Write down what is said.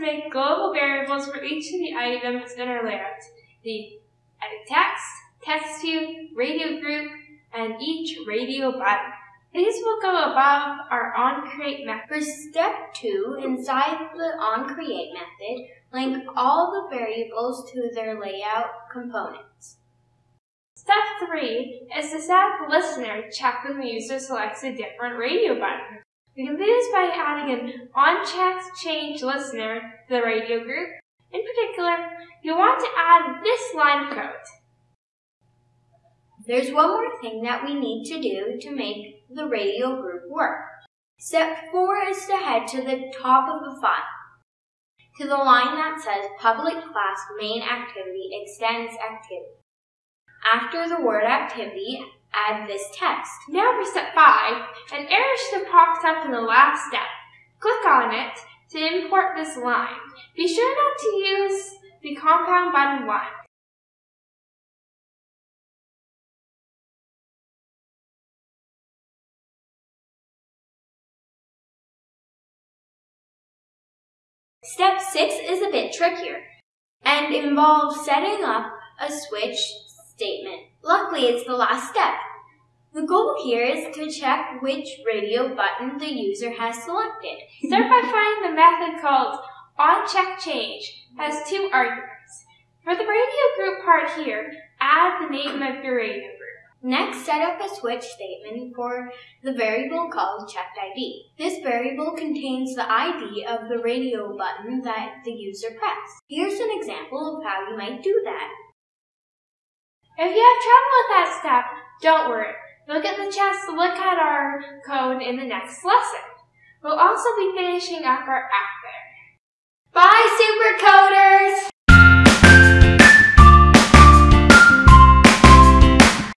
make global variables for each of the items in our layout. The edit text, text view, radio group, and each radio button. These will go above our onCreate method. For step two, inside the onCreate method, link all the variables to their layout components. Step three is to set listener to check when the user selects a different radio button. We can do this by adding an on-check change listener to the radio group. In particular, you want to add this line of code. There's one more thing that we need to do to make the radio group work. Step 4 is to head to the top of the file, to the line that says public class main activity extends activity. After the word activity, add this text. Now for step 5, an error should have popped up in the last step. Click on it to import this line. Be sure not to use the compound button 1. Step 6 is a bit trickier and involves setting up a switch statement. Luckily, it's the last step. The goal here is to check which radio button the user has selected. Start by finding the method called onCheckChange. has two arguments. For the radio group part here, add the name of your radio group. Next, set up a switch statement for the variable called checked ID. This variable contains the ID of the radio button that the user pressed. Here's an example of how you might do that. If you have trouble with that step, don't worry. You'll get the chance to look at our code in the next lesson. We'll also be finishing up our app there. Bye, Supercoders!